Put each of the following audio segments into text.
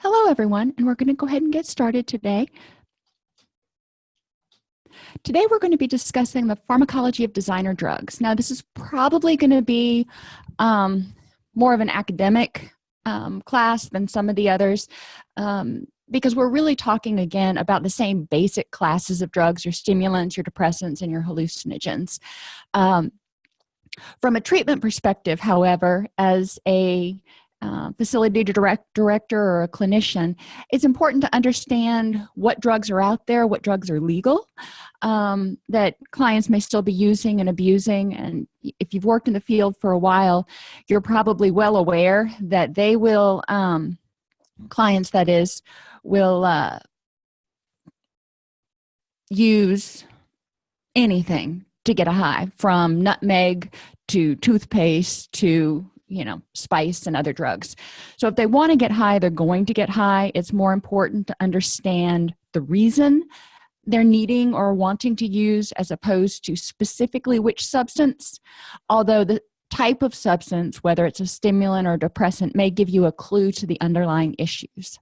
Hello, everyone, and we're going to go ahead and get started today. Today, we're going to be discussing the pharmacology of designer drugs. Now, this is probably going to be um, more of an academic um, class than some of the others um, because we're really talking again about the same basic classes of drugs, your stimulants, your depressants, and your hallucinogens. Um, from a treatment perspective, however, as a uh, facility direct, director or a clinician, it's important to understand what drugs are out there, what drugs are legal, um, that clients may still be using and abusing. And if you've worked in the field for a while, you're probably well aware that they will, um, clients that is, will uh, use anything to get a high from nutmeg to toothpaste to you know spice and other drugs. So if they want to get high they're going to get high. It's more important to understand the reason they're needing or wanting to use as opposed to specifically which substance. Although the type of substance whether it's a stimulant or depressant may give you a clue to the underlying issues.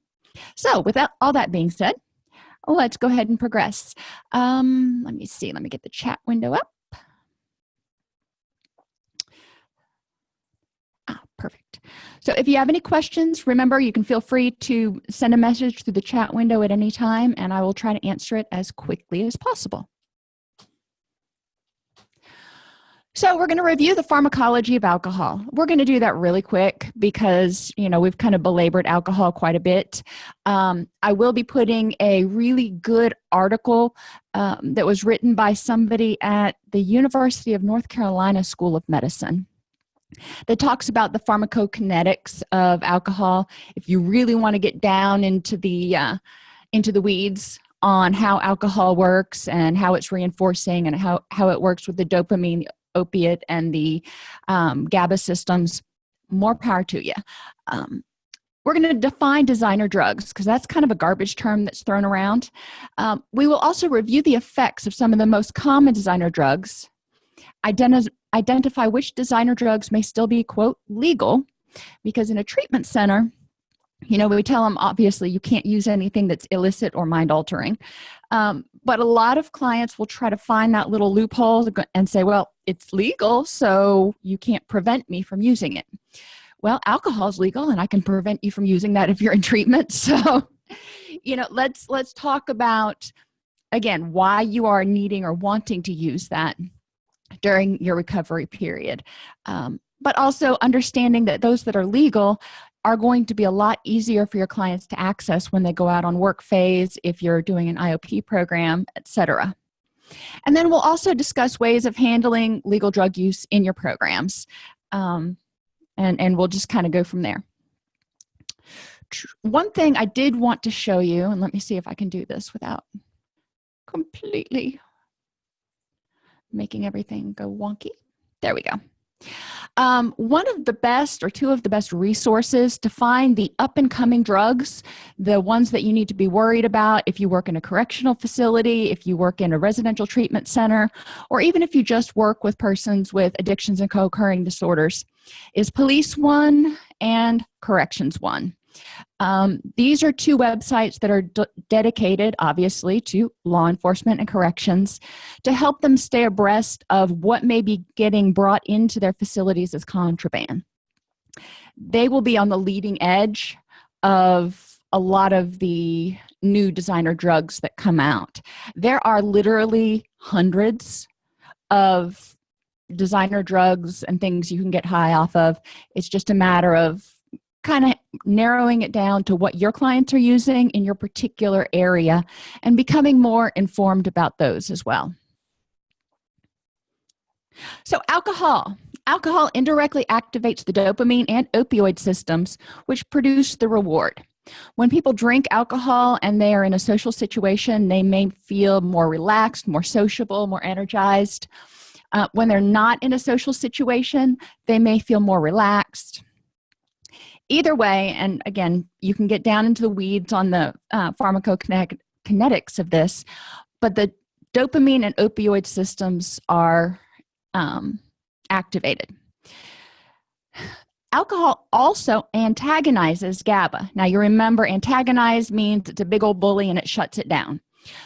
So with all that being said let's go ahead and progress. Um, let me see let me get the chat window up perfect. So if you have any questions remember you can feel free to send a message through the chat window at any time and I will try to answer it as quickly as possible. So we're going to review the pharmacology of alcohol. We're going to do that really quick because you know we've kind of belabored alcohol quite a bit. Um, I will be putting a really good article um, that was written by somebody at the University of North Carolina School of Medicine that talks about the pharmacokinetics of alcohol. If you really want to get down into the uh, into the weeds on how alcohol works and how it's reinforcing and how, how it works with the dopamine opiate and the um, GABA systems more power to you um, we're going to define designer drugs because that's kind of a garbage term that's thrown around. Um, we will also review the effects of some of the most common designer drugs identify identify which designer drugs may still be quote legal because in a treatment center you know we tell them obviously you can't use anything that's illicit or mind altering um, but a lot of clients will try to find that little loophole and say well it's legal so you can't prevent me from using it. Well alcohol is legal and i can prevent you from using that if you're in treatment. So you know let's let's talk about again why you are needing or wanting to use that during your recovery period. Um, but also understanding that those that are legal are going to be a lot easier for your clients to access when they go out on work phase if you're doing an IOP program etc and then we'll also discuss ways of handling legal drug use in your programs. Um, and and we'll just kind of go from there. One thing I did want to show you and let me see if I can do this without completely making everything go wonky. There we go. Um, one of the best or two of the best resources to find the up-and-coming drugs the ones that you need to be worried about if you work in a correctional facility if you work in a residential treatment center or even if you just work with persons with addictions and co-occurring disorders is PoliceOne and CorrectionsOne um, these are two websites that are dedicated obviously to law enforcement and corrections to help them stay abreast of what may be getting brought into their facilities as contraband. They will be on the leading edge of a lot of the new designer drugs that come out. There are literally hundreds of designer drugs and things you can get high off of. It's just a matter of kind of narrowing it down to what your clients are using in your particular area and becoming more informed about those as well. So alcohol. Alcohol indirectly activates the dopamine and opioid systems which produce the reward. When people drink alcohol and they are in a social situation they may feel more relaxed more sociable more energized. Uh, when they're not in a social situation they may feel more relaxed either way and again you can get down into the weeds on the uh, pharmacokinetics of this but the dopamine and opioid systems are um, activated alcohol also antagonizes GABA. Now, you remember antagonize means it's a big old bully and it shuts it down.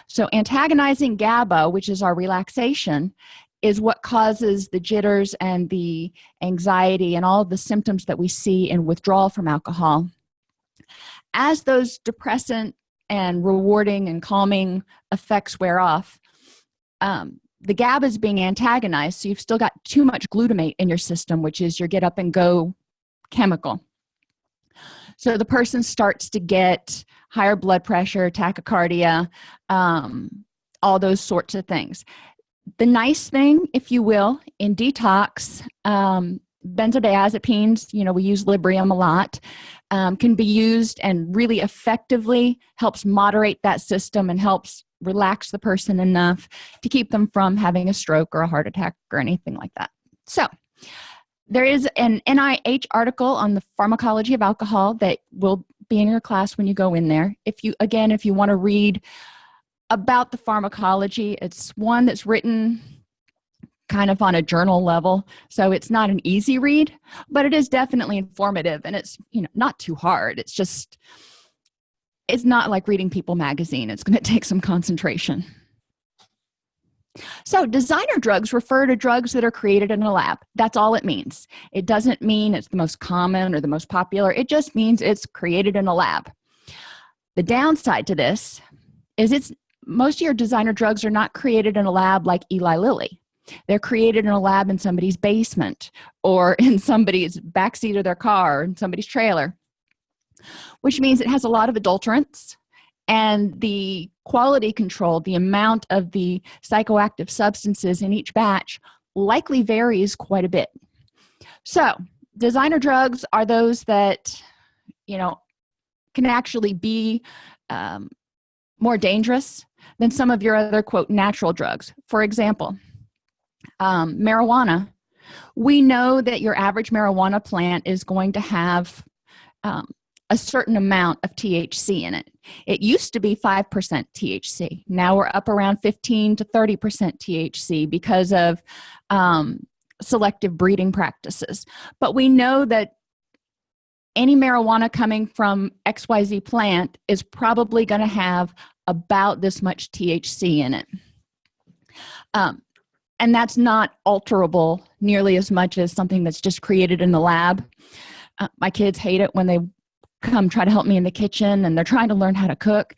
So, antagonizing GABA, which is our relaxation, is what causes the jitters and the anxiety and all the symptoms that we see in withdrawal from alcohol. As those depressant and rewarding and calming effects wear off, um, the GABA is being antagonized, so you've still got too much glutamate in your system, which is your get up and go chemical. So the person starts to get higher blood pressure, tachycardia, um, all those sorts of things. The nice thing, if you will, in detox, um, benzodiazepines, you know, we use Librium a lot, um, can be used and really effectively helps moderate that system and helps relax the person enough to keep them from having a stroke or a heart attack or anything like that. So, there is an NIH article on the pharmacology of alcohol that will be in your class when you go in there. If you, again, if you want to read about the pharmacology, it's one that's written kind of on a journal level so it's not an easy read but it is definitely informative and it's you know not too hard. It's just it's not like reading people magazine. It's going to take some concentration. So designer drugs refer to drugs that are created in a lab. That's all it means. It doesn't mean it's the most common or the most popular. It just means it's created in a lab. The downside to this is it's most of your designer drugs are not created in a lab like Eli Lilly. They're created in a lab in somebody's basement or in somebody's backseat of their car in somebody's trailer which means it has a lot of adulterants and the quality control the amount of the psychoactive substances in each batch likely varies quite a bit. So designer drugs are those that you know can actually be um, more dangerous than some of your other quote natural drugs for example um, marijuana we know that your average marijuana plant is going to have um, a certain amount of THC in it. It used to be 5% THC. Now we're up around 15 to 30% THC because of um, selective breeding practices. But we know that any marijuana coming from XYZ plant is probably going to have about this much THC in it. Um, and that's not alterable nearly as much as something that's just created in the lab. Uh, my kids hate it when they come try to help me in the kitchen and they're trying to learn how to cook.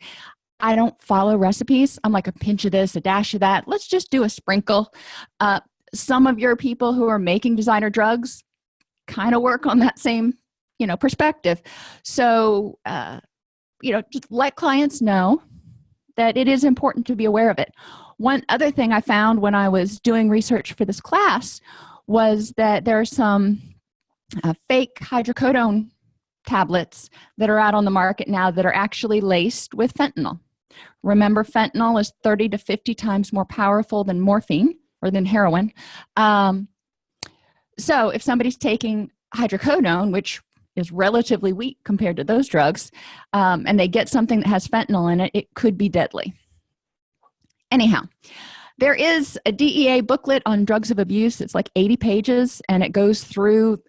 I don't follow recipes. I'm like a pinch of this a dash of that. Let's just do a sprinkle. Uh, some of your people who are making designer drugs kind of work on that same you know perspective. So uh, you know just let clients know that it is important to be aware of it. One other thing i found when i was doing research for this class was that there are some uh, fake hydrocodone tablets that are out on the market now that are actually laced with fentanyl. Remember fentanyl is 30 to 50 times more powerful than morphine or than heroin. Um, so if somebody's taking hydrocodone which is relatively weak compared to those drugs um, and they get something that has fentanyl in it it could be deadly. Anyhow there is a dea booklet on drugs of abuse. It's like 80 pages and it goes through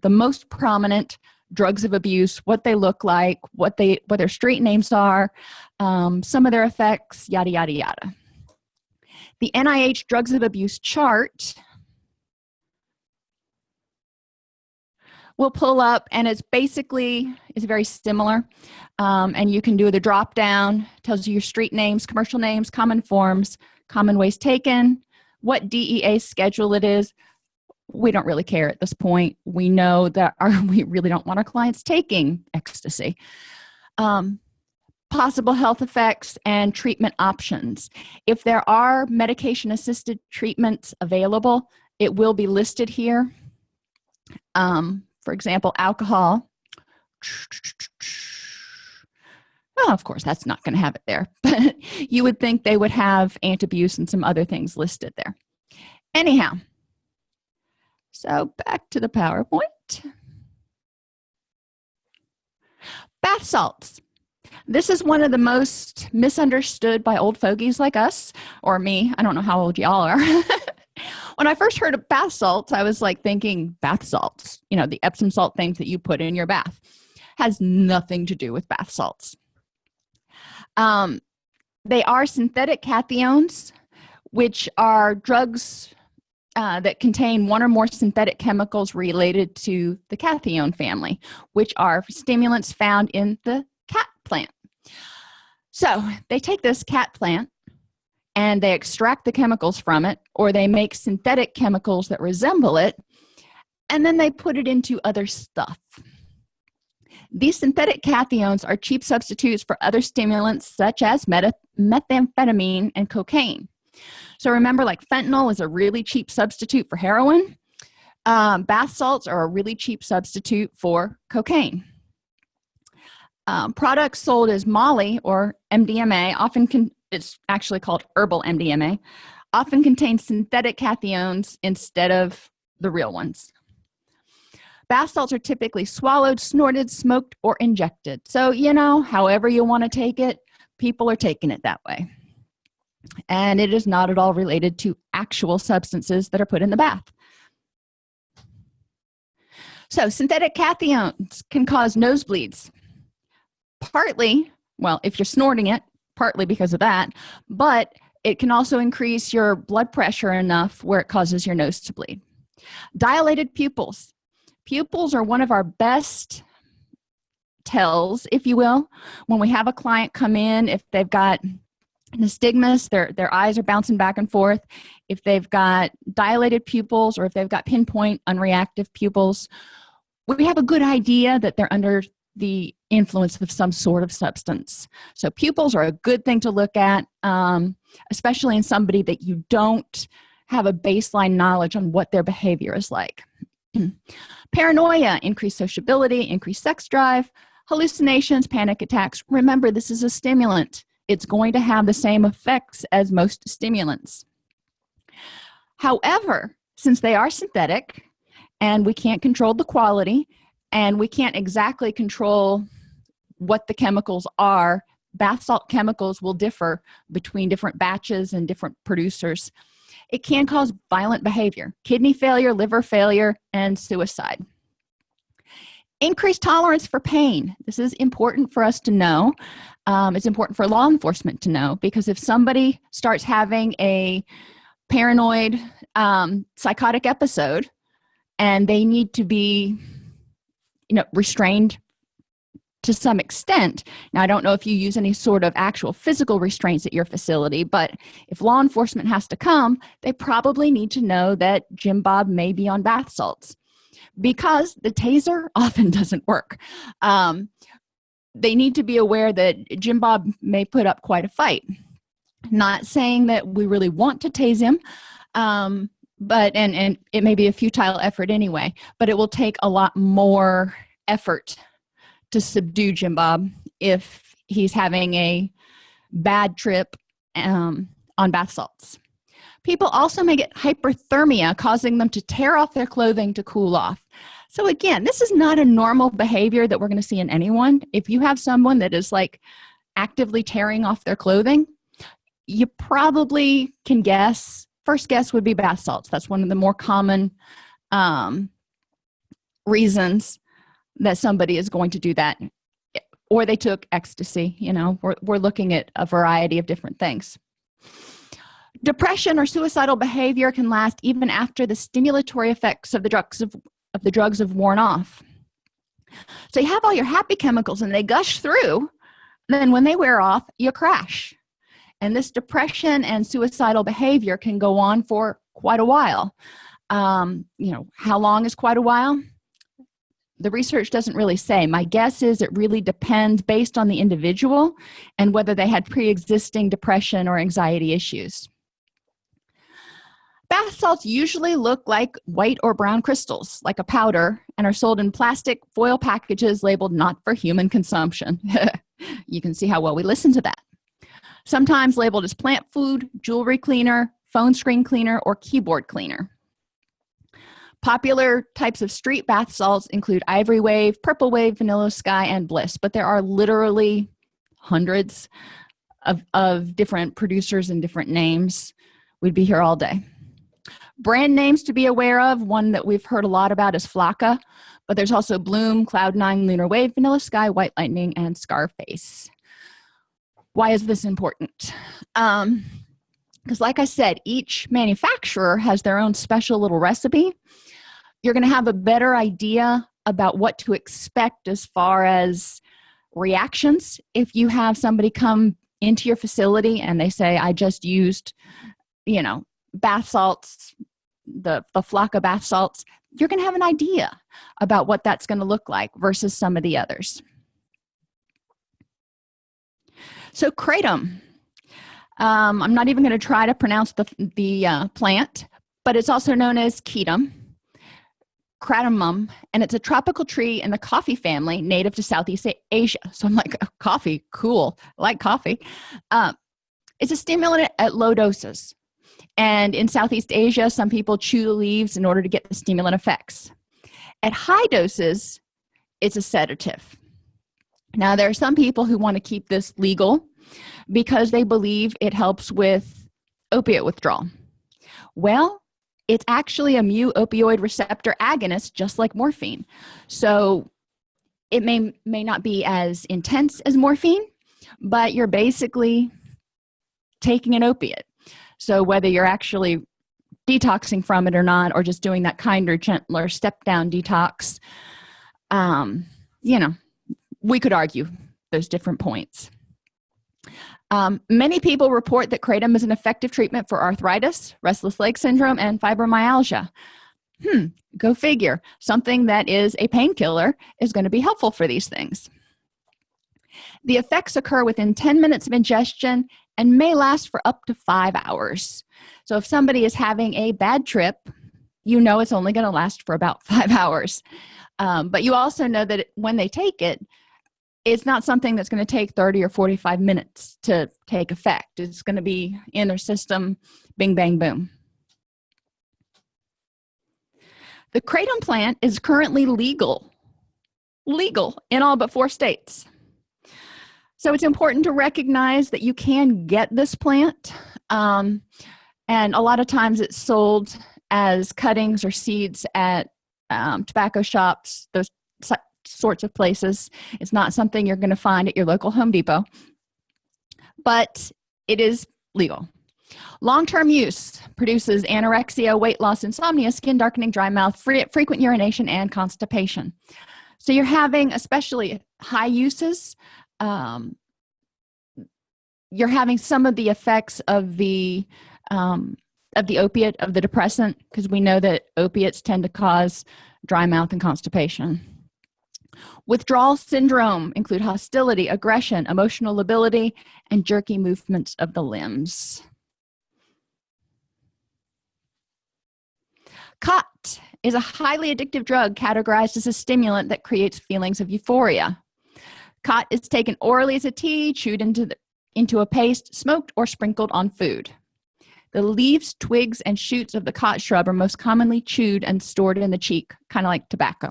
the most prominent drugs of abuse what they look like what they what their street names are um, some of their effects yada yada yada. The nih drugs of abuse chart will pull up and it's basically it's very similar. Um, and you can do the drop down tells you your street names commercial names common forms common ways taken what dea schedule it is. We don't really care at this point. We know that our we really don't want our clients taking ecstasy. Um, possible health effects and treatment options. If there are medication assisted treatments available it will be listed here. Um, for example alcohol well of course that's not going to have it there but you would think they would have Antabuse and some other things listed there anyhow so back to the PowerPoint. Bath salts. This is one of the most misunderstood by old fogies like us, or me. I don't know how old y'all are. when i first heard of bath salts i was like thinking bath salts you know the epsom salt things that you put in your bath has nothing to do with bath salts. Um, they are synthetic cathinones which are drugs uh, that contain one or more synthetic chemicals related to the cathinone family which are stimulants found in the khat plant. So they take this khat plant and they extract the chemicals from it or they make synthetic chemicals that resemble it and then they put it into other stuff. These synthetic cathinones are cheap substitutes for other stimulants such as methamphetamine and cocaine. So remember like fentanyl is a really cheap substitute for heroin. Um, bath salts are a really cheap substitute for cocaine. Um, products sold as molly or mdma often can it's actually called herbal mdma often contains synthetic cathinones instead of the real ones. Bath salts are typically swallowed snorted smoked or injected. So you know however you want to take it people are taking it that way. And it is not at all related to actual substances that are put in the bath. So synthetic cathinones can cause nosebleeds. Partly well if you're snorting it partly because of that but it can also increase your blood pressure enough where it causes your nose to bleed. Dilated pupils. Pupils are one of our best tells if you will. When we have a client come in if they've got nystagmus their their eyes are bouncing back and forth. If they've got dilated pupils or if they've got pinpoint unreactive pupils we have a good idea that they're under the influence of some sort of substance. So pupils are a good thing to look at um, especially in somebody that you don't have a baseline knowledge on what their behavior is like. Paranoia increased sociability increased sex drive hallucinations panic attacks. Remember this is a stimulant. It's going to have the same effects as most stimulants. However since they are synthetic and we can't control the quality and we can't exactly control what the chemicals are. Bath salt chemicals will differ between different batches and different producers. It can cause violent behavior kidney failure liver failure and suicide. Increased tolerance for pain. This is important for us to know. Um, it's important for law enforcement to know because if somebody starts having a paranoid um, psychotic episode and they need to be you know restrained to some extent. Now i don't know if you use any sort of actual physical restraints at your facility but if law enforcement has to come they probably need to know that jim bob may be on bath salts because the taser often doesn't work. Um, they need to be aware that jim bob may put up quite a fight. Not saying that we really want to tase him um, but and and it may be a futile effort anyway but it will take a lot more effort to subdue jim bob if he's having a bad trip um, on bath salts. People also may get hyperthermia causing them to tear off their clothing to cool off. So again this is not a normal behavior that we're going to see in anyone. If you have someone that is like actively tearing off their clothing you probably can guess first guess would be bath salts. That's one of the more common um, reasons that somebody is going to do that or they took ecstasy you know we're, we're looking at a variety of different things. Depression or suicidal behavior can last even after the stimulatory effects of the drugs of, of the drugs have worn off. So you have all your happy chemicals and they gush through then when they wear off you crash. And this depression and suicidal behavior can go on for quite a while. Um, you know how long is quite a while the research doesn't really say. My guess is it really depends based on the individual and whether they had pre-existing depression or anxiety issues. Bath salts usually look like white or brown crystals like a powder and are sold in plastic foil packages labeled not for human consumption. You can see how well we listen to that. Sometimes labeled as plant food jewelry cleaner phone screen cleaner or keyboard cleaner popular types of street bath salts include ivory wave purple wave vanilla sky and bliss. But there are literally hundreds of, of different producers and different names. We'd be here all day. Brand names to be aware of. One that we've heard a lot about is flakka but there's also bloom cloud9 lunar wave vanilla sky white lightning and scarface. Why is this important? Um because like i said each manufacturer has their own special little recipe you're going to have a better idea about what to expect as far as reactions. If you have somebody come into your facility and they say i just used you know bath salts the the flock of bath salts you're going to have an idea about what that's going to look like versus some of the others. So kratom um, i'm not even going to try to pronounce the the uh, plant but it's also known as kratom kratomum and it's a tropical tree in the coffee family native to southeast asia. So i'm like oh, coffee cool. I like coffee. Um, it's a stimulant at low doses. And in southeast asia some people chew the leaves in order to get the stimulant effects. At high doses it's a sedative. Now there are some people who want to keep this legal because they believe it helps with opiate withdrawal. Well it's actually a mu opioid receptor agonist just like morphine. So it may may not be as intense as morphine but you're basically taking an opiate. So whether you're actually detoxing from it or not or just doing that kinder gentler step down detox um you know we could argue those different points um, many people report that kratom is an effective treatment for arthritis restless leg syndrome and fibromyalgia. Hmm go figure. Something that is a painkiller is going to be helpful for these things. The effects occur within 10 minutes of ingestion and may last for up to five hours. So if somebody is having a bad trip you know it's only going to last for about five hours. Um, but you also know that when they take it it's not something that's going to take 30 or 45 minutes to take effect. It's going to be in their system bing bang boom. The kratom plant is currently legal legal in all but four states. So it's important to recognize that you can get this plant um, and a lot of times it's sold as cuttings or seeds at um, tobacco shops those sorts of places. It's not something you're going to find at your local home depot but it is legal. Long-term use produces anorexia weight loss insomnia skin darkening dry mouth frequent urination and constipation. So you're having especially high uses um, you're having some of the effects of the um, of the opiate of the depressant because we know that opiates tend to cause dry mouth and constipation withdrawal syndrome include hostility aggression emotional lability and jerky movements of the limbs. Khat is a highly addictive drug categorized as a stimulant that creates feelings of euphoria. Khat is taken orally as a tea chewed into the into a paste smoked or sprinkled on food. The leaves twigs and shoots of the khat shrub are most commonly chewed and stored in the cheek kind of like tobacco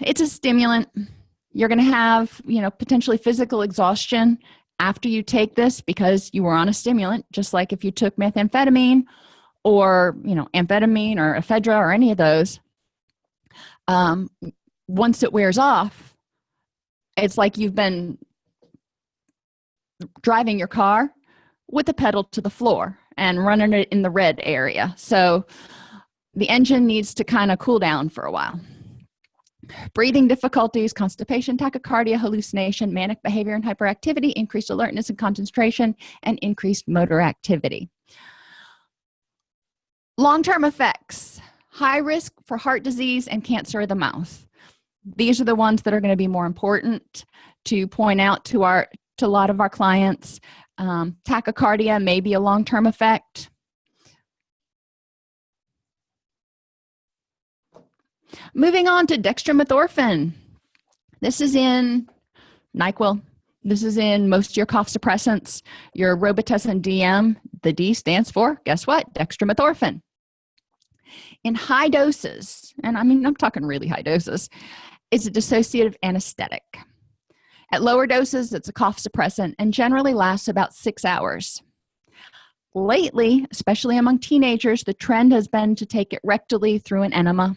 it's a stimulant. You're going to have you know potentially physical exhaustion after you take this because you were on a stimulant just like if you took methamphetamine or you know amphetamine or ephedra or any of those. Um, once it wears off it's like you've been driving your car with the pedal to the floor and running it in the red area. So the engine needs to kind of cool down for a while breathing difficulties constipation tachycardia hallucination manic behavior and hyperactivity increased alertness and concentration and increased motor activity. Long-term effects. High risk for heart disease and cancer of the mouth. These are the ones that are going to be more important to point out to our to a lot of our clients. Um, tachycardia may be a long-term effect moving on to dextromethorphan. This is in nyquil. This is in most of your cough suppressants. Your robitussin dm the d stands for guess what? Dextromethorphan. In high doses and i mean i'm talking really high doses it's a dissociative anesthetic. At lower doses it's a cough suppressant and generally lasts about six hours. Lately especially among teenagers the trend has been to take it rectally through an enema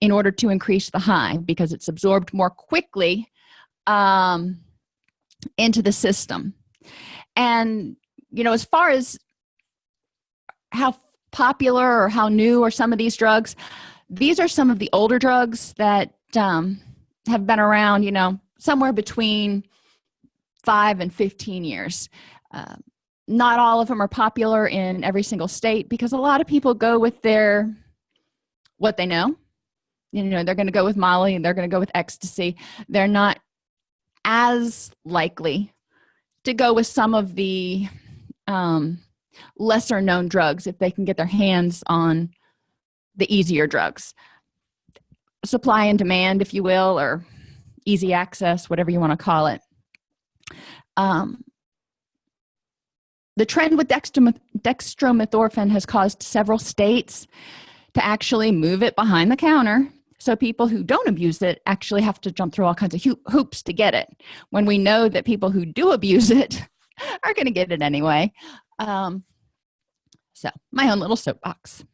in order to increase the high because it's absorbed more quickly um, into the system. And you know as far as how popular or how new are some of these drugs these are some of the older drugs that um, have been around you know somewhere between 5 and 15 years. Uh, not all of them are popular in every single state because a lot of people go with their what they know you know they're going to go with molly and they're going to go with ecstasy. They're not as likely to go with some of the um, lesser known drugs if they can get their hands on the easier drugs. Supply and demand if you will or easy access whatever you want to call it. Um, the trend with dextromethorphan has caused several states to actually move it behind the counter so people who don't abuse it actually have to jump through all kinds of hoops to get it. When we know that people who do abuse it are going to get it anyway. Um, so my own little soapbox.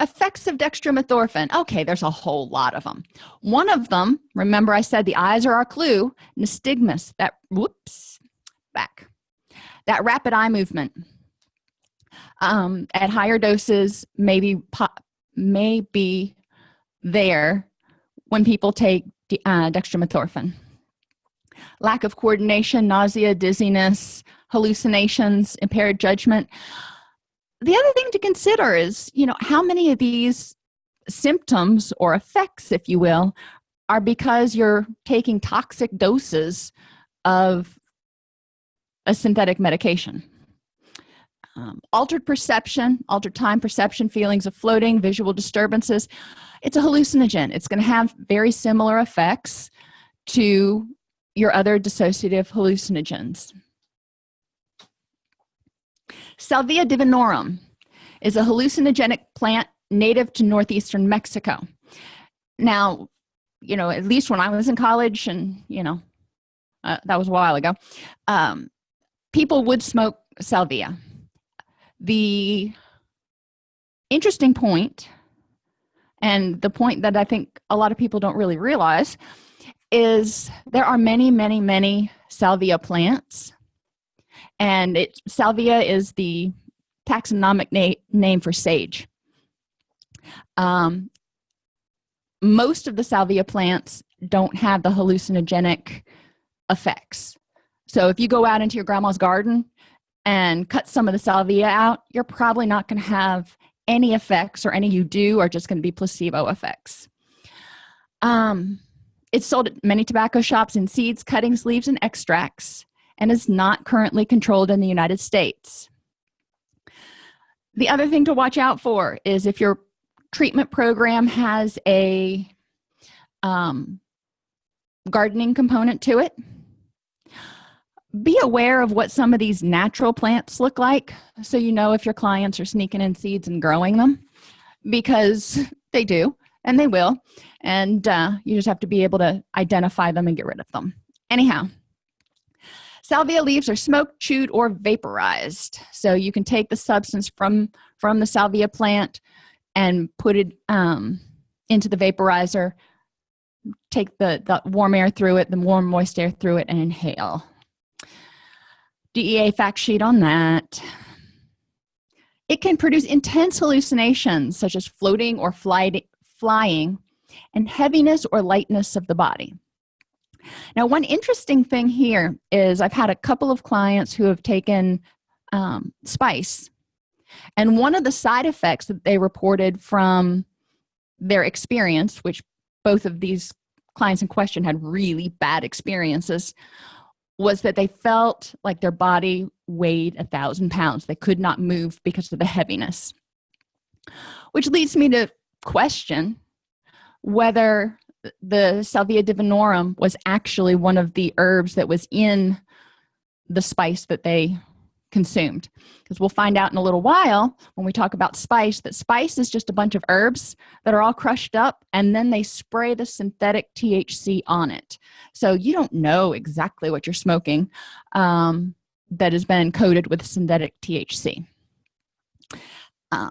Effects of dextromethorphan. Okay there's a whole lot of them one of them remember i said the eyes are our clue nystagmus that whoops back. That rapid eye movement. Um, at higher doses maybe may be there when people take uh, dextromethorphan. Lack of coordination nausea dizziness hallucinations impaired judgment. The other thing to consider is you know how many of these symptoms or effects if you will are because you're taking toxic doses of a synthetic medication um, altered perception altered time perception feelings of floating visual disturbances. It's a hallucinogen. It's going to have very similar effects to your other dissociative hallucinogens. Salvia divinorum is a hallucinogenic plant native to northeastern mexico. Now you know at least when i was in college and you know uh, that was a while ago um, people would smoke salvia the interesting point and the point that i think a lot of people don't really realize is there are many many many salvia plants. And it salvia is the taxonomic na name for sage. Um, most of the salvia plants don't have the hallucinogenic effects. So if you go out into your grandma's garden and cut some of the salvia out you're probably not going to have any effects or any you do are just going to be placebo effects. Um, it's sold at many tobacco shops in seeds cuttings leaves and extracts and is not currently controlled in the united states. The other thing to watch out for is if your treatment program has a um, gardening component to it be aware of what some of these natural plants look like so you know if your clients are sneaking in seeds and growing them because they do and they will and uh, you just have to be able to identify them and get rid of them. Anyhow salvia leaves are smoked chewed or vaporized. So you can take the substance from from the salvia plant and put it um, into the vaporizer take the, the warm air through it the warm moist air through it and inhale DEA fact sheet on that. It can produce intense hallucinations such as floating or flying and heaviness or lightness of the body. Now, one interesting thing here is I've had a couple of clients who have taken um, spice, and one of the side effects that they reported from their experience, which both of these clients in question had really bad experiences, was that they felt like their body weighed a thousand pounds. They could not move because of the heaviness. Which leads me to question whether the salvia divinorum was actually one of the herbs that was in the spice that they consumed. Because we'll find out in a little while when we talk about spice that spice is just a bunch of herbs that are all crushed up and then they spray the synthetic THC on it. So you don't know exactly what you're smoking um, that has been coated with synthetic THC. Uh,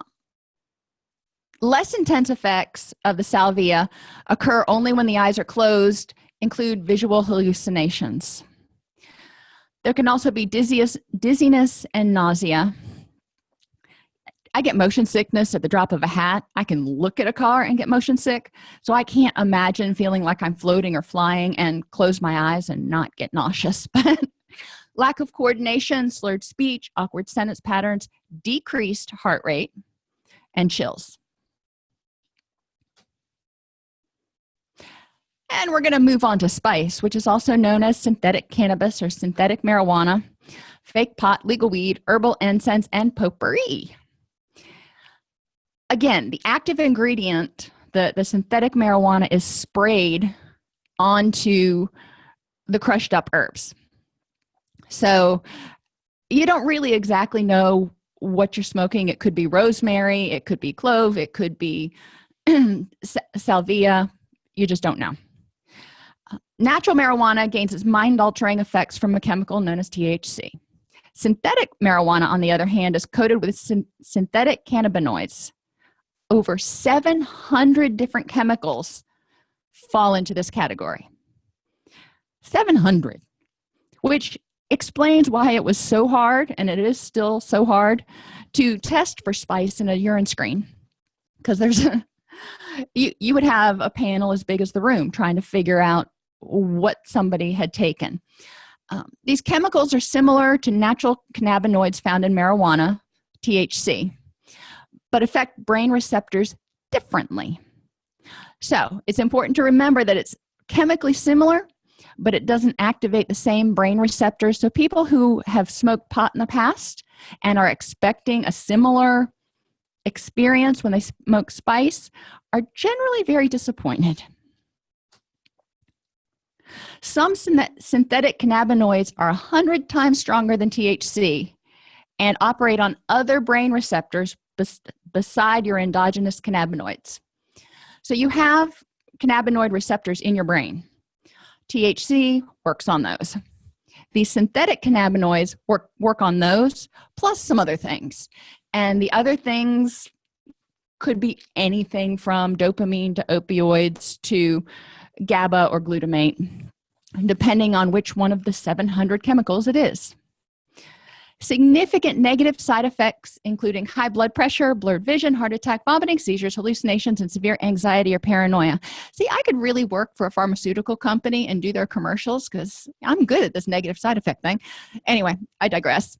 less intense effects of the salvia occur only when the eyes are closed include visual hallucinations there can also be dizziness, dizziness and nausea. I get motion sickness at the drop of a hat. I can look at a car and get motion sick. So i can't imagine feeling like i'm floating or flying and close my eyes and not get nauseous. Lack of coordination slurred speech awkward sentence patterns decreased heart rate and chills and we're going to move on to spice which is also known as synthetic cannabis or synthetic marijuana fake pot legal weed herbal incense and potpourri. Again the active ingredient the the synthetic marijuana is sprayed onto the crushed up herbs. So you don't really exactly know what you're smoking. It could be rosemary it could be clove it could be salvia. You just don't know natural marijuana gains its mind-altering effects from a chemical known as thc synthetic marijuana on the other hand is coated with syn synthetic cannabinoids. Over 700 different chemicals fall into this category. 700 which explains why it was so hard and it is still so hard to test for spice in a urine screen. Because there's a you, you would have a panel as big as the room trying to figure out what somebody had taken. Um, these chemicals are similar to natural cannabinoids found in marijuana THC but affect brain receptors differently. So it's important to remember that it's chemically similar but it doesn't activate the same brain receptors. So people who have smoked pot in the past and are expecting a similar experience when they smoke spice are generally very disappointed some synthetic cannabinoids are 100 times stronger than THC and operate on other brain receptors bes beside your endogenous cannabinoids. So you have cannabinoid receptors in your brain. THC works on those. These synthetic cannabinoids work work on those plus some other things. And the other things could be anything from dopamine to opioids to GABA or glutamate depending on which one of the 700 chemicals it is. Significant negative side effects including high blood pressure blurred vision heart attack vomiting seizures hallucinations and severe anxiety or paranoia. See i could really work for a pharmaceutical company and do their commercials because i'm good at this negative side effect thing. Anyway i digress.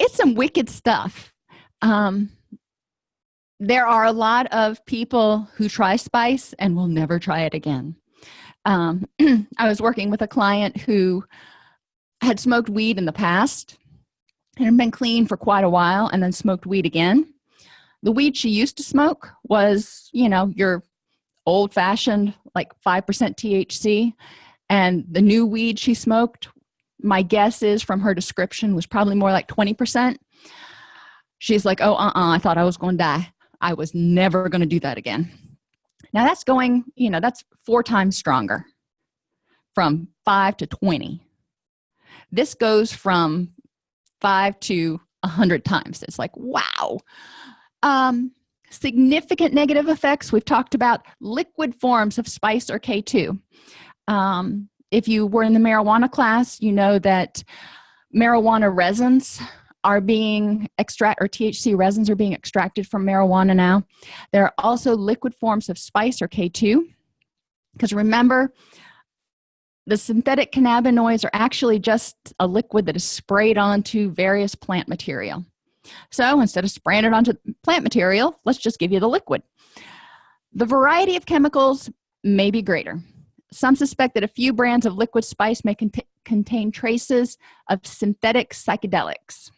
It's some wicked stuff. Um, there are a lot of people who try spice and will never try it again. Um, i was working with a client who had smoked weed in the past and had been clean for quite a while and then smoked weed again. The weed she used to smoke was you know your old-fashioned like 5% THC and the new weed she smoked my guess is from her description was probably more like 20% she's like oh uh-uh I thought I was going to die I was never going to do that again. Now that's going you know that's four times stronger from 5 to 20 this goes from five to a hundred times. It's like wow. Um, significant negative effects we've talked about liquid forms of spice or k2 um, if you were in the marijuana class you know that marijuana resins are being extract or THC resins are being extracted from marijuana now. There are also liquid forms of spice or k2 because remember the synthetic cannabinoids are actually just a liquid that is sprayed onto various plant material. So instead of spraying it onto plant material let's just give you the liquid. The variety of chemicals may be greater. Some suspect that a few brands of liquid spice may cont contain traces of synthetic psychedelics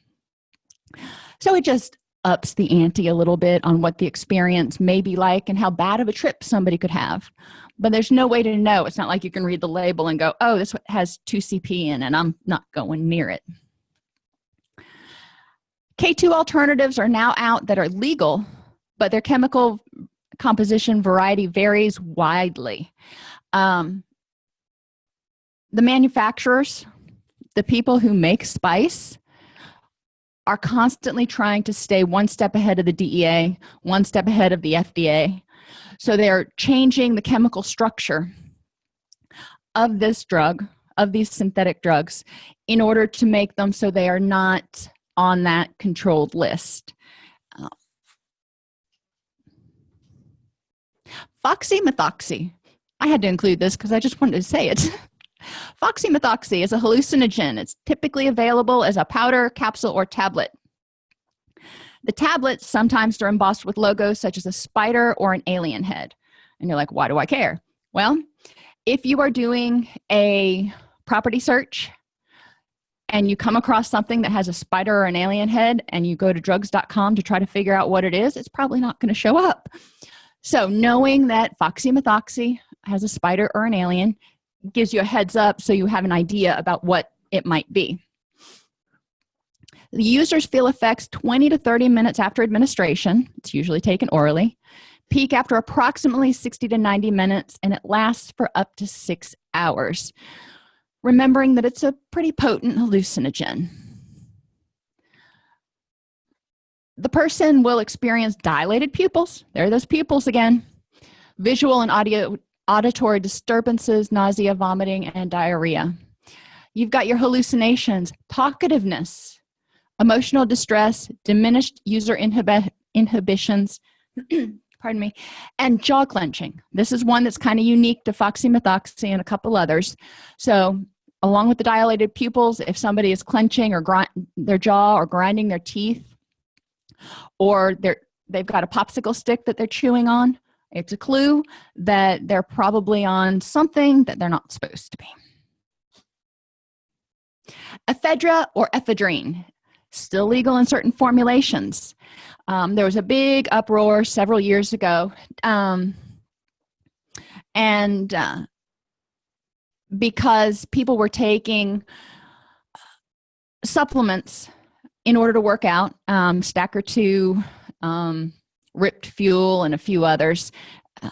so it just ups the ante a little bit on what the experience may be like and how bad of a trip somebody could have. But there's no way to know. It's not like you can read the label and go oh this has 2cp in and i'm not going near it. K2 alternatives are now out that are legal but their chemical composition variety varies widely. Um, the manufacturers the people who make spice are constantly trying to stay one step ahead of the DEA, one step ahead of the FDA. So they're changing the chemical structure of this drug, of these synthetic drugs, in order to make them so they are not on that controlled list. Uh, foxymethoxy. I had to include this because I just wanted to say it. Foxymethoxy is a hallucinogen. It's typically available as a powder, capsule, or tablet. The tablets sometimes are embossed with logos such as a spider or an alien head. And you're like, why do I care? Well, if you are doing a property search and you come across something that has a spider or an alien head and you go to drugs.com to try to figure out what it is, it's probably not going to show up. So knowing that foxymethoxy has a spider or an alien gives you a heads up so you have an idea about what it might be. The users feel effects 20 to 30 minutes after administration it's usually taken orally peak after approximately 60 to 90 minutes and it lasts for up to six hours remembering that it's a pretty potent hallucinogen. The person will experience dilated pupils. There are those pupils again. Visual and audio auditory disturbances nausea vomiting and diarrhea. You've got your hallucinations talkativeness emotional distress diminished user inhibi inhibitions pardon me and jaw clenching. This is one that's kind of unique to foxymethoxy and a couple others. So along with the dilated pupils if somebody is clenching or their jaw or grinding their teeth or they're they've got a popsicle stick that they're chewing on it's a clue that they're probably on something that they're not supposed to be. Ephedra or ephedrine still legal in certain formulations. Um, there was a big uproar several years ago um, and uh, because people were taking supplements in order to work out um, stacker 2 um, ripped fuel and a few others um,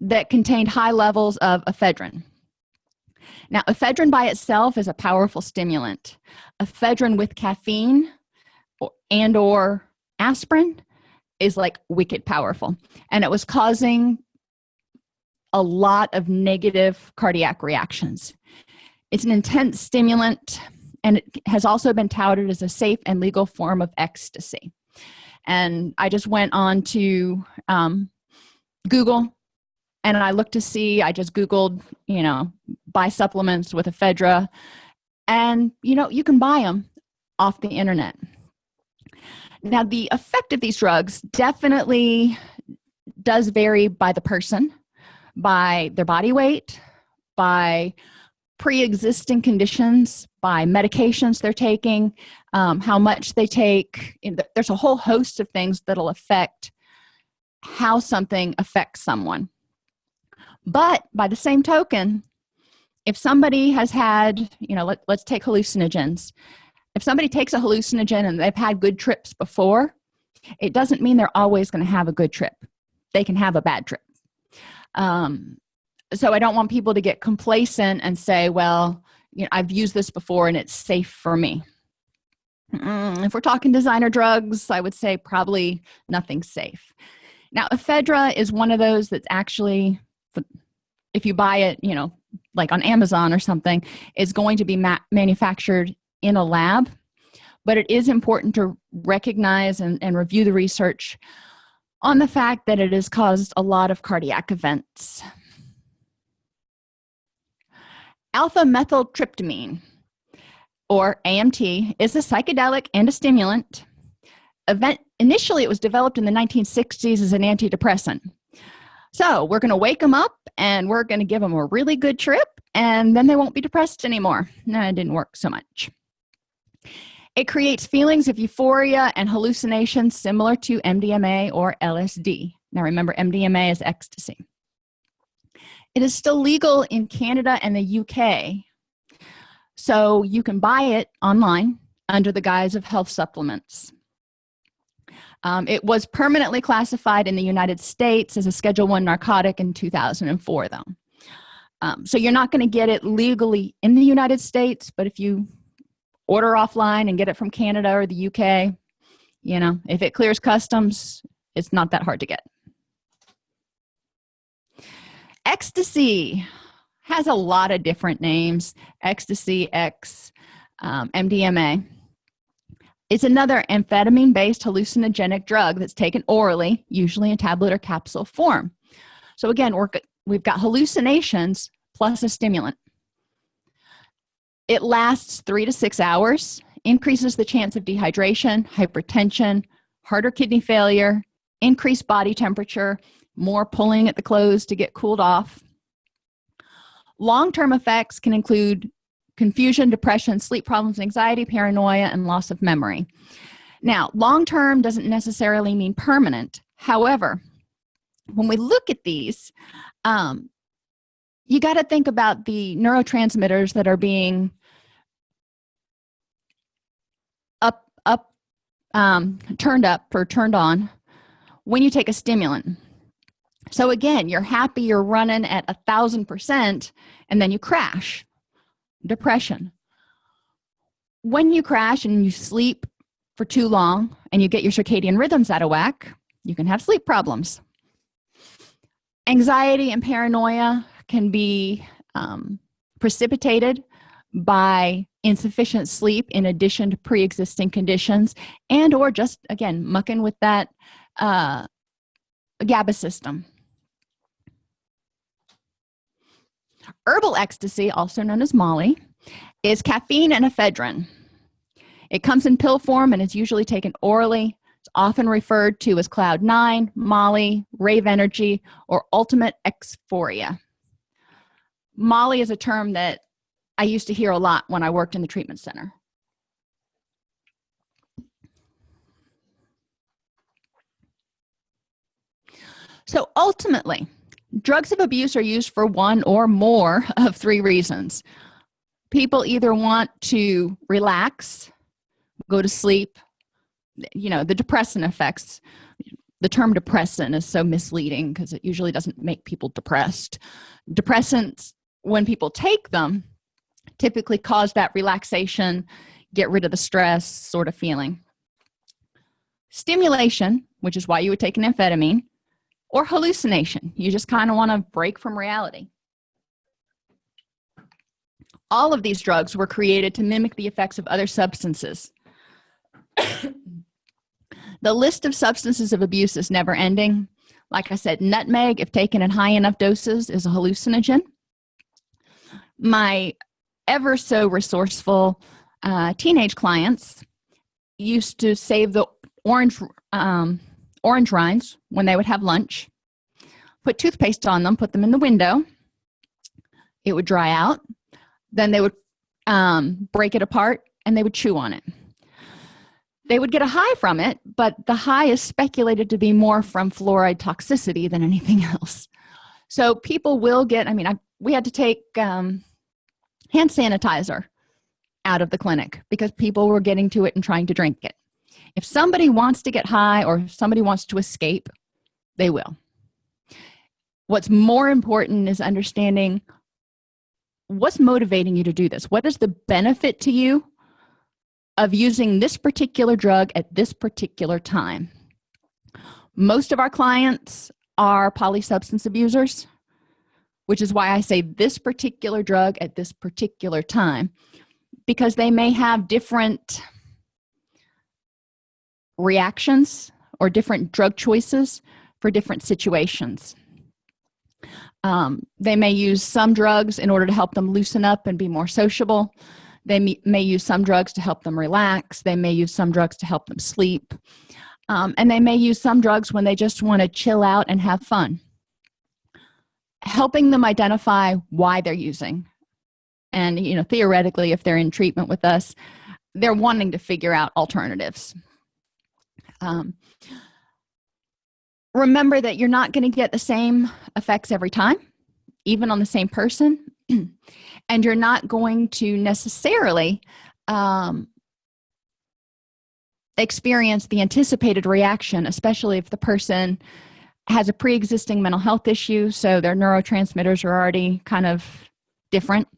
that contained high levels of ephedrine. Now ephedrine by itself is a powerful stimulant. Ephedrine with caffeine or, and or aspirin is like wicked powerful. And it was causing a lot of negative cardiac reactions. It's an intense stimulant and it has also been touted as a safe and legal form of ecstasy and i just went on to um, google and i looked to see i just googled you know buy supplements with ephedra. And you know you can buy them off the internet. Now the effect of these drugs definitely does vary by the person by their body weight by pre-existing conditions by medications they're taking um, how much they take there's a whole host of things that'll affect how something affects someone. But by the same token if somebody has had you know let, let's take hallucinogens. If somebody takes a hallucinogen and they've had good trips before it doesn't mean they're always going to have a good trip. They can have a bad trip. Um, so i don't want people to get complacent and say well you know i've used this before and it's safe for me. Mm, if we're talking designer drugs i would say probably nothing safe. Now ephedra is one of those that's actually if you buy it you know like on amazon or something is going to be ma manufactured in a lab but it is important to recognize and, and review the research on the fact that it has caused a lot of cardiac events alpha methyltryptamine or AMT is a psychedelic and a stimulant. Event initially it was developed in the 1960s as an antidepressant. So we're going to wake them up and we're going to give them a really good trip and then they won't be depressed anymore. No it didn't work so much. It creates feelings of euphoria and hallucinations similar to MDMA or LSD now remember MDMA is ecstasy it is still legal in Canada and the UK so you can buy it online under the guise of health supplements. Um, it was permanently classified in the United States as a schedule one narcotic in 2004 though. Um, so you're not going to get it legally in the United States but if you order offline and get it from canada or the uk you know if it clears customs it's not that hard to get ecstasy has a lot of different names. Ecstasy x um, mdma it's another amphetamine based hallucinogenic drug that's taken orally usually in tablet or capsule form. So again we're, we've got hallucinations plus a stimulant. It lasts three to six hours increases the chance of dehydration hypertension heart or kidney failure increased body temperature more pulling at the clothes to get cooled off. Long-term effects can include confusion depression sleep problems anxiety paranoia and loss of memory. Now long-term doesn't necessarily mean permanent. However when we look at these um, you got to think about the neurotransmitters that are being up up um, turned up or turned on when you take a stimulant so again you're happy you're running at a thousand percent and then you crash. Depression. When you crash and you sleep for too long and you get your circadian rhythms out of whack you can have sleep problems. Anxiety and paranoia can be um, precipitated by insufficient sleep in addition to pre-existing conditions and or just again mucking with that uh, GABA system herbal ecstasy also known as molly is caffeine and ephedrine. It comes in pill form and is usually taken orally. It's often referred to as cloud nine molly rave energy or ultimate euphoria molly is a term that i used to hear a lot when i worked in the treatment center. So ultimately drugs of abuse are used for one or more of three reasons. People either want to relax go to sleep you know the depressant effects the term depressant is so misleading because it usually doesn't make people depressed. Depressants when people take them typically cause that relaxation get rid of the stress sort of feeling. Stimulation which is why you would take an amphetamine or hallucination. You just kind of want to break from reality. All of these drugs were created to mimic the effects of other substances. The list of substances of abuse is never ending. Like i said nutmeg if taken in high enough doses is a hallucinogen. My ever so resourceful uh, teenage clients used to save the orange um, orange rinds when they would have lunch. Put toothpaste on them put them in the window. It would dry out. Then they would um, break it apart and they would chew on it. They would get a high from it but the high is speculated to be more from fluoride toxicity than anything else. So people will get i mean I, we had to take um, hand sanitizer out of the clinic because people were getting to it and trying to drink it if somebody wants to get high or if somebody wants to escape they will. What's more important is understanding what's motivating you to do this. What is the benefit to you of using this particular drug at this particular time? Most of our clients are polysubstance abusers which is why i say this particular drug at this particular time because they may have different reactions or different drug choices for different situations. Um, they may use some drugs in order to help them loosen up and be more sociable. They may, use some drugs to help them relax. They may use some drugs to help them sleep. Um, and they may use some drugs when they just want to chill out and have fun. Helping them identify why they're using. And you know theoretically if they're in treatment with us they're wanting to figure out alternatives um, remember that you're not going to get the same effects every time even on the same person. And you're not going to necessarily um, experience the anticipated reaction especially if the person has a pre-existing mental health issue so their neurotransmitters are already kind of different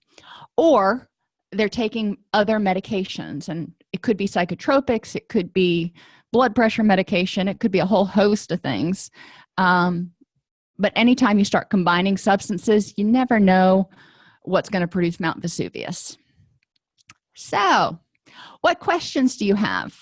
or they're taking other medications. And it could be psychotropics it could be blood pressure medication it could be a whole host of things. Um, but anytime you start combining substances you never know what's going to produce mount vesuvius. So what questions do you have?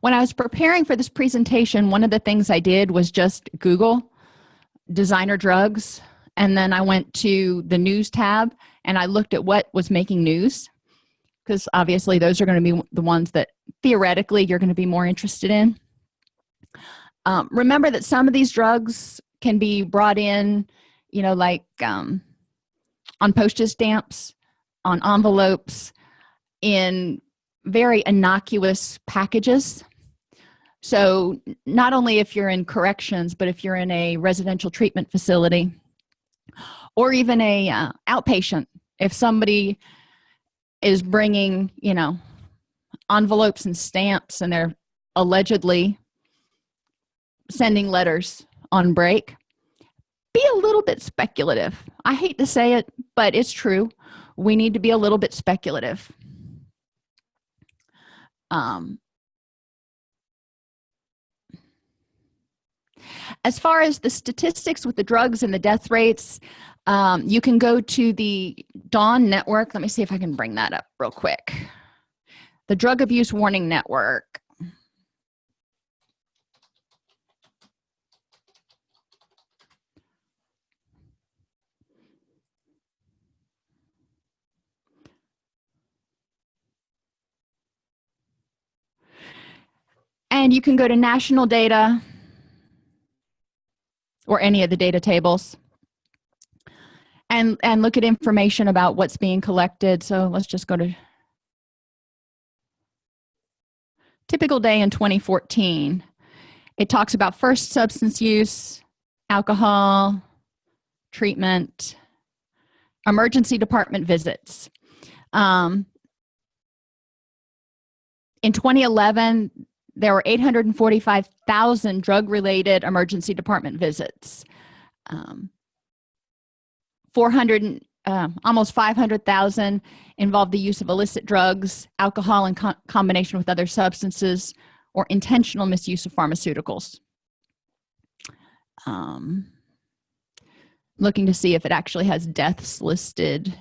When i was preparing for this presentation one of the things i did was just google designer drugs and then i went to the news tab and i looked at what was making news because obviously those are going to be the ones that theoretically you're going to be more interested in. Um, remember that some of these drugs can be brought in you know like um, on postage stamps on envelopes in very innocuous packages. So not only if you're in corrections but if you're in a residential treatment facility or even a uh, outpatient if somebody is bringing you know envelopes and stamps and they're allegedly sending letters on break be a little bit speculative. I hate to say it but it's true. We need to be a little bit speculative. Um, as far as the statistics with the drugs and the death rates um, you can go to the dawn network. Let me see if i can bring that up real quick. The drug abuse warning network. And you can go to national data or any of the data tables. And and look at information about what's being collected. So let's just go to typical day in 2014 it talks about first substance use alcohol treatment emergency department visits. Um, in 2011 there were 845,000 drug-related emergency department visits. Um, 400 uh, almost 500,000 involved the use of illicit drugs alcohol in co combination with other substances or intentional misuse of pharmaceuticals. Um, looking to see if it actually has deaths listed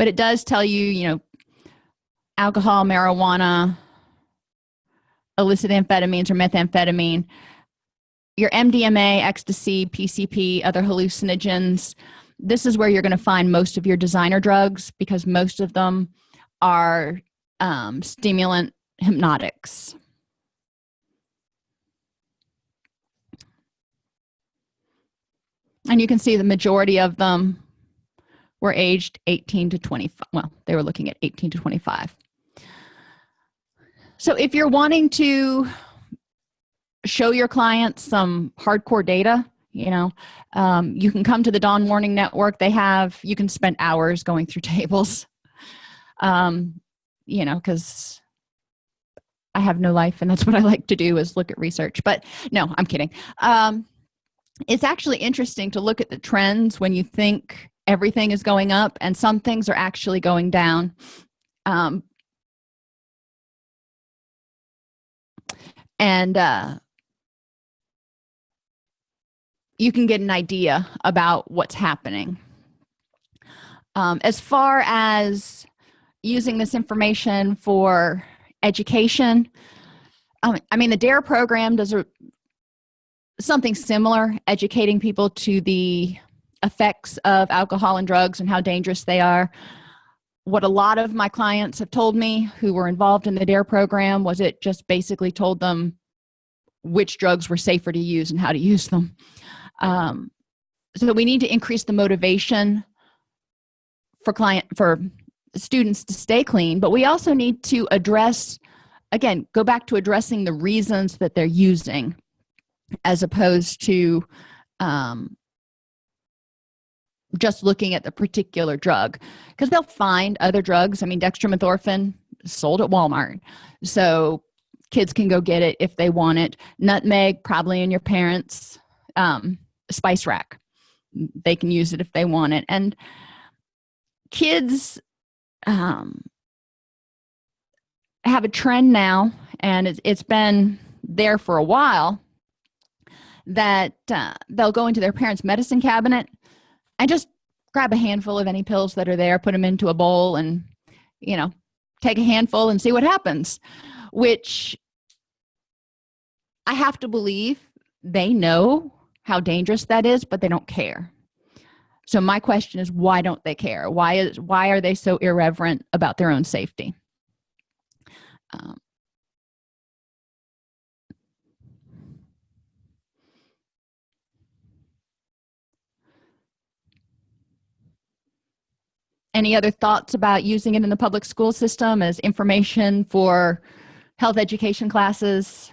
but it does tell you you know alcohol marijuana illicit amphetamines or methamphetamine your mdma ecstasy pcp other hallucinogens. This is where you're going to find most of your designer drugs because most of them are um, stimulant hypnotics. And you can see the majority of them were aged 18 to 25 well they were looking at 18 to 25 so if you're wanting to show your clients some hardcore data you know um, you can come to the dawn warning network. They have you can spend hours going through tables. Um, you know because i have no life and that's what i like to do is look at research. But no i'm kidding. Um, it's actually interesting to look at the trends when you think everything is going up and some things are actually going down. Um, and uh, you can get an idea about what's happening. Um, as far as using this information for education um, i mean the dare program does a, something similar educating people to the effects of alcohol and drugs and how dangerous they are. What a lot of my clients have told me who were involved in the dare program was it just basically told them which drugs were safer to use and how to use them. Um, so we need to increase the motivation for client for students to stay clean but we also need to address again go back to addressing the reasons that they're using as opposed to um, just looking at the particular drug because they'll find other drugs. I mean dextromethorphan sold at walmart so kids can go get it if they want it. Nutmeg probably in your parents um, spice rack. They can use it if they want it. And kids um, have a trend now and it's, it's been there for a while that uh, they'll go into their parents medicine cabinet and just grab a handful of any pills that are there put them into a bowl and you know take a handful and see what happens which i have to believe they know how dangerous that is but they don't care. So my question is why don't they care? Why is why are they so irreverent about their own safety? Um, any other thoughts about using it in the public school system as information for health education classes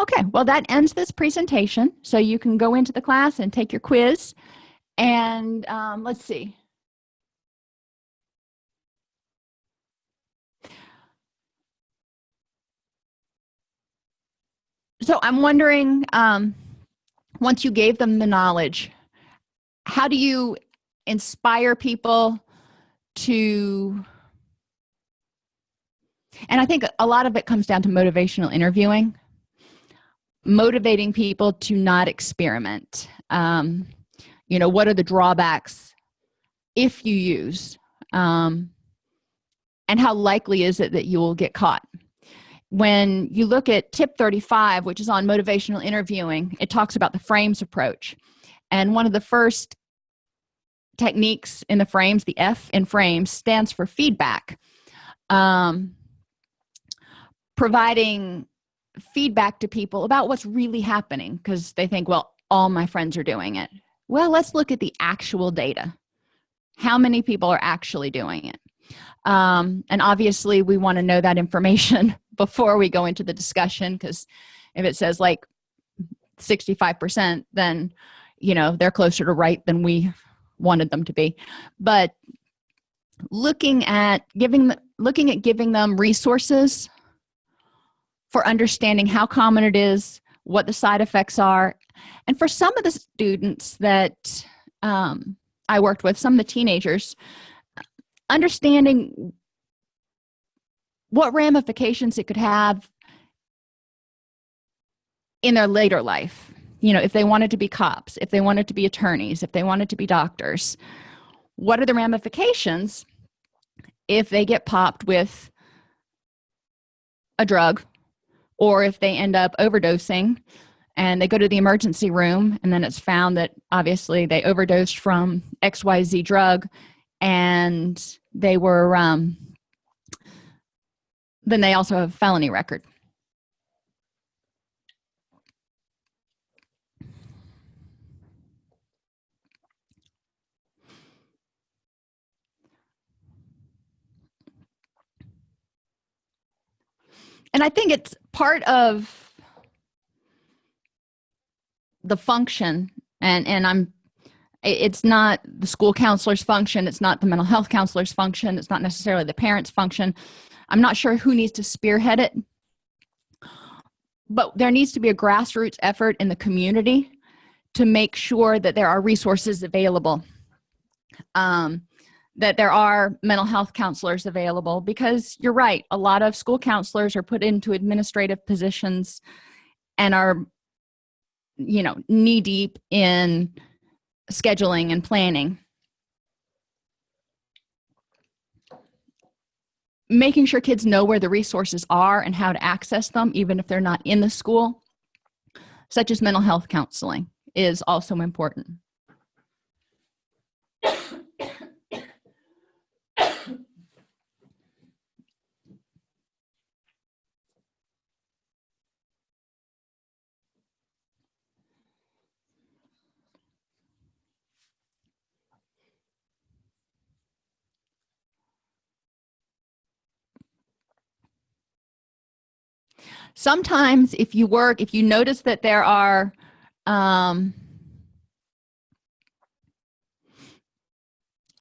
okay well that ends this presentation. So you can go into the class and take your quiz. And um, let's see. So i'm wondering um, once you gave them the knowledge how do you inspire people to and i think a lot of it comes down to motivational interviewing motivating people to not experiment. Um, you know what are the drawbacks if you use um, and how likely is it that you will get caught? When you look at tip 35 which is on motivational interviewing it talks about the frames approach. And one of the first techniques in the frames the f in frames stands for feedback. Um, providing feedback to people about what's really happening because they think well all my friends are doing it. Well let's look at the actual data. How many people are actually doing it? Um, and obviously we want to know that information before we go into the discussion because if it says like 65 percent then you know they're closer to right than we wanted them to be. But looking at giving looking at giving them resources for understanding how common it is what the side effects are. And for some of the students that um, i worked with some of the teenagers understanding what ramifications it could have in their later life. You know if they wanted to be cops if they wanted to be attorneys if they wanted to be doctors what are the ramifications if they get popped with a drug or if they end up overdosing and they go to the emergency room and then it's found that obviously they overdosed from xyz drug and they were um, then they also have a felony record and i think it's part of the function and and i'm it's not the school counselor's function. It's not the mental health counselor's function. It's not necessarily the parents function. I'm not sure who needs to spearhead it but there needs to be a grassroots effort in the community to make sure that there are resources available. Um, that there are mental health counselors available because you're right a lot of school counselors are put into administrative positions and are you know knee deep in scheduling and planning. Making sure kids know where the resources are and how to access them even if they're not in the school such as mental health counseling is also important sometimes if you work if you notice that there are um,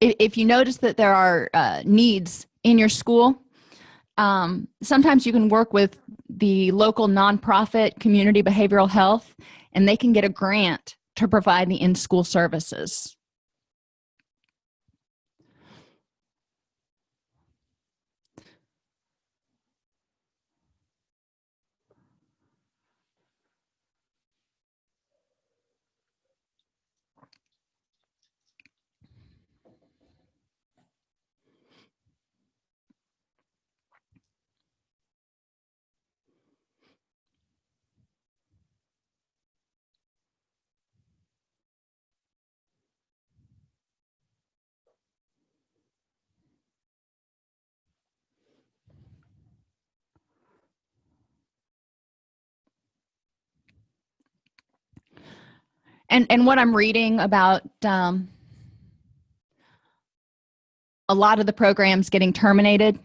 if, you notice that there are uh, needs in your school um, sometimes you can work with the local nonprofit community behavioral health and they can get a grant to provide the in-school services and and what i'm reading about um, a lot of the programs getting terminated.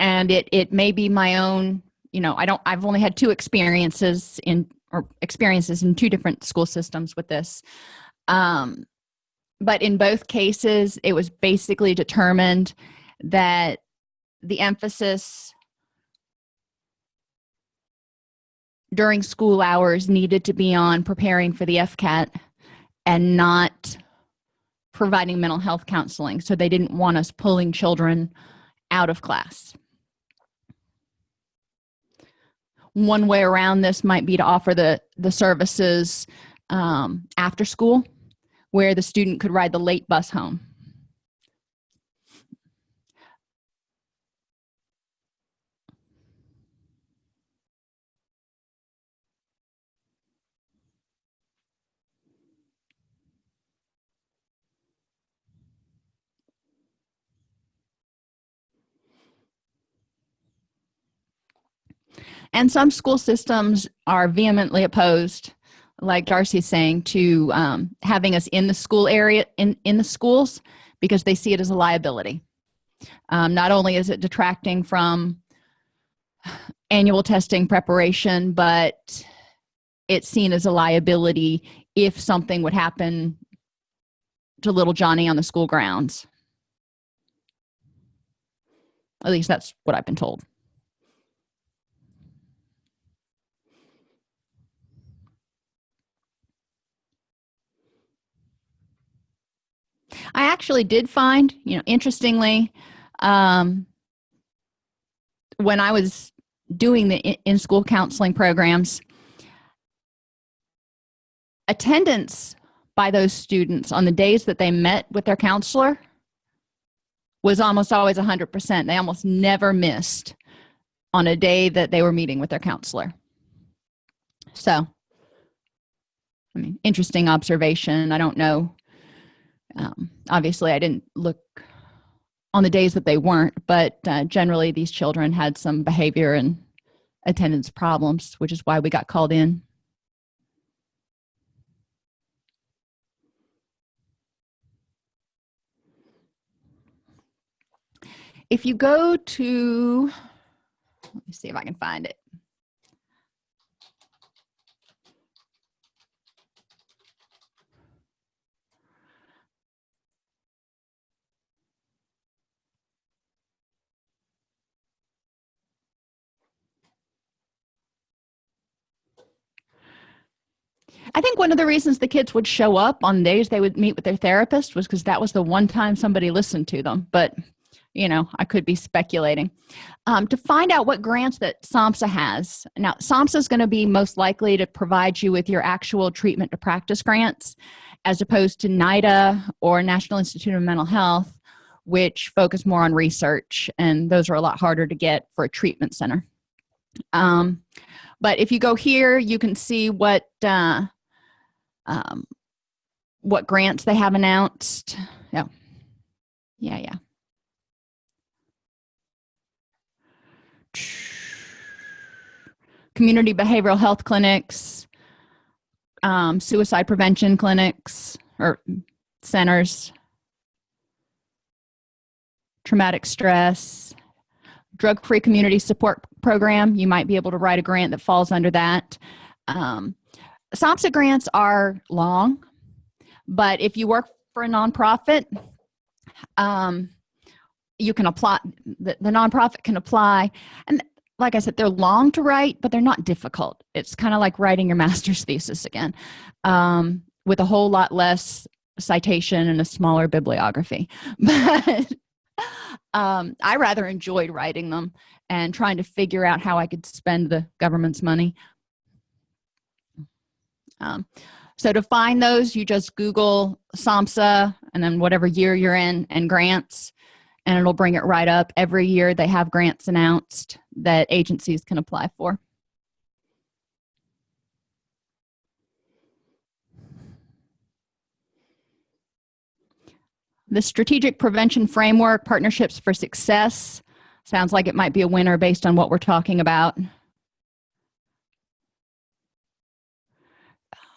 And it it may be my own you know i don't i've only had two experiences in or experiences in two different school systems with this. Um, but in both cases it was basically determined that the emphasis during school hours needed to be on preparing for the FCAT and not providing mental health counseling. So they didn't want us pulling children out of class. One way around this might be to offer the the services um, after school where the student could ride the late bus home and some school systems are vehemently opposed like darcy's saying to um, having us in the school area in in the schools because they see it as a liability. Um, not only is it detracting from annual testing preparation but it's seen as a liability if something would happen to little johnny on the school grounds. At least that's what i've been told i actually did find you know interestingly um, when i was doing the in-school counseling programs attendance by those students on the days that they met with their counselor was almost always 100% they almost never missed on a day that they were meeting with their counselor. So i mean interesting observation. I don't know um, obviously i didn't look on the days that they weren't but uh, generally these children had some behavior and attendance problems which is why we got called in. If you go to let me see if i can find it i think one of the reasons the kids would show up on days they would meet with their therapist was because that was the one time somebody listened to them. But you know i could be speculating. Um, to find out what grants that samhsa has now samhsa is going to be most likely to provide you with your actual treatment to practice grants as opposed to nida or national institute of mental health which focus more on research and those are a lot harder to get for a treatment center. Um, but if you go here you can see what uh, um, what grants they have announced. Yeah. Yeah yeah. Community behavioral health clinics um, suicide prevention clinics or centers. Traumatic stress. Drug-free community support program. You might be able to write a grant that falls under that. Um, samhsa grants are long but if you work for a nonprofit um, you can apply the, the nonprofit can apply. And like i said they're long to write but they're not difficult. It's kind of like writing your master's thesis again um, with a whole lot less citation and a smaller bibliography. But um, i rather enjoyed writing them and trying to figure out how i could spend the government's money um, so to find those you just google samhsa and then whatever year you're in and grants and it'll bring it right up. Every year they have grants announced that agencies can apply for. The strategic prevention framework partnerships for success sounds like it might be a winner based on what we're talking about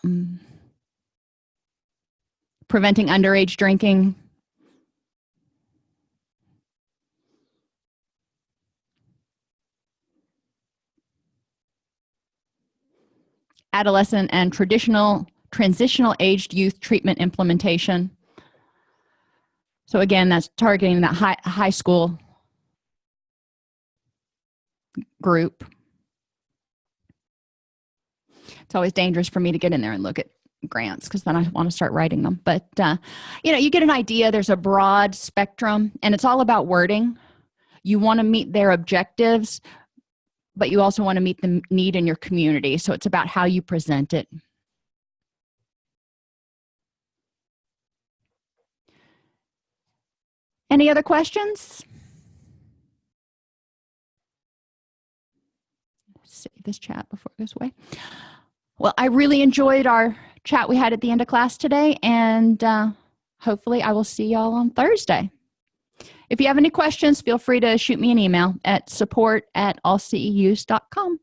um, preventing underage drinking. Adolescent and traditional transitional aged youth treatment implementation. So again that's targeting that high high school group it's always dangerous for me to get in there and look at grants because then i want to start writing them. But uh, you know you get an idea there's a broad spectrum and it's all about wording. You want to meet their objectives but you also want to meet the need in your community. So it's about how you present it. Any other questions? Save this chat before it goes away well i really enjoyed our chat we had at the end of class today and uh, hopefully i will see y'all on thursday. If you have any questions feel free to shoot me an email at support at allceus.com